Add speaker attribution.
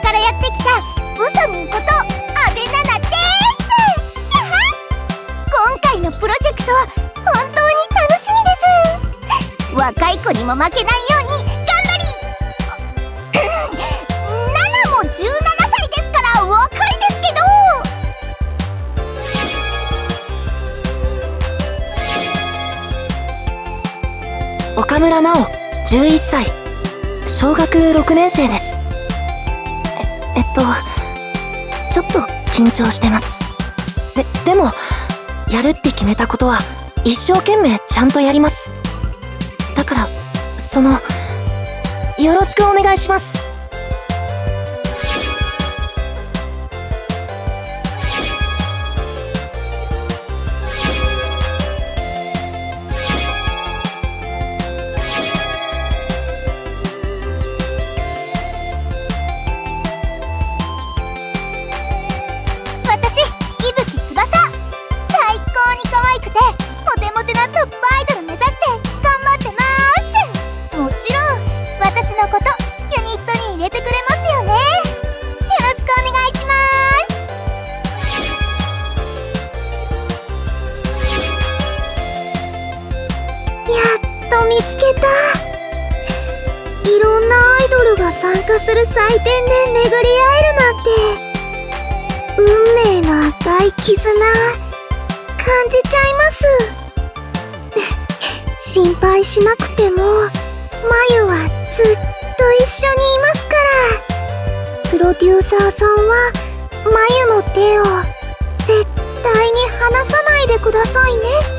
Speaker 1: からやってきたウサミンこと阿部ナナです。今回のプロジェクト本当に楽しみです。若い子にも負けないように頑張り。ナナも17歳ですから若いですけ
Speaker 2: ど。岡村直11歳。小学6年生です。えっとちょっと緊張してます。ででもやるって決めたことは一生懸命ちゃんとやります。だからそのよろしくお願いします。
Speaker 1: のことユニットに入れてくれますよねよろしくお願いします
Speaker 3: やっと見つけた。いろんなアイドルが参加する祭典で巡り合えるなんて。運命の赤い絆感じちゃいます。心配しなくても。眉はずっと一緒にいますから。プロデューサーさんはまゆの手を絶対に離さないでくださいね。